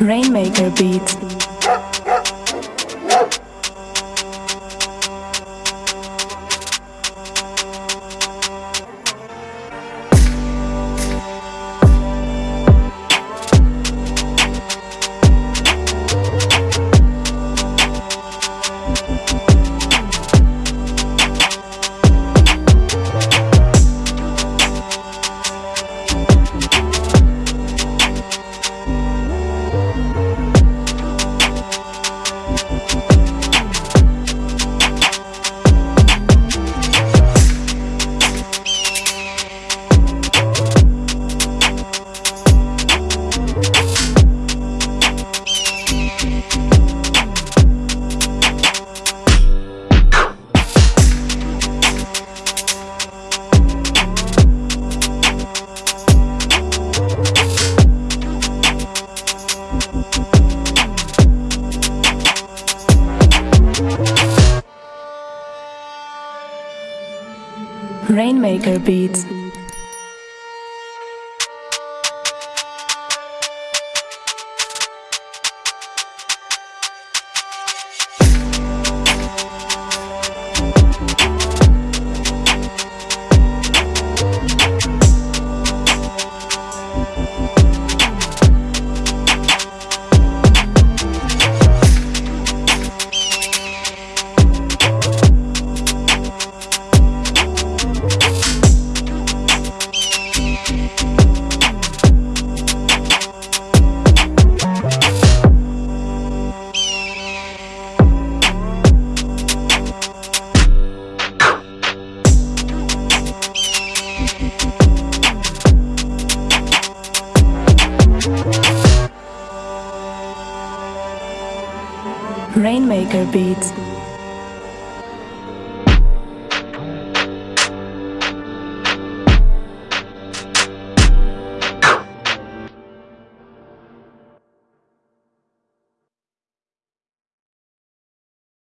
Rainmaker Beats. Rainmaker Beats. Rainmaker Beats.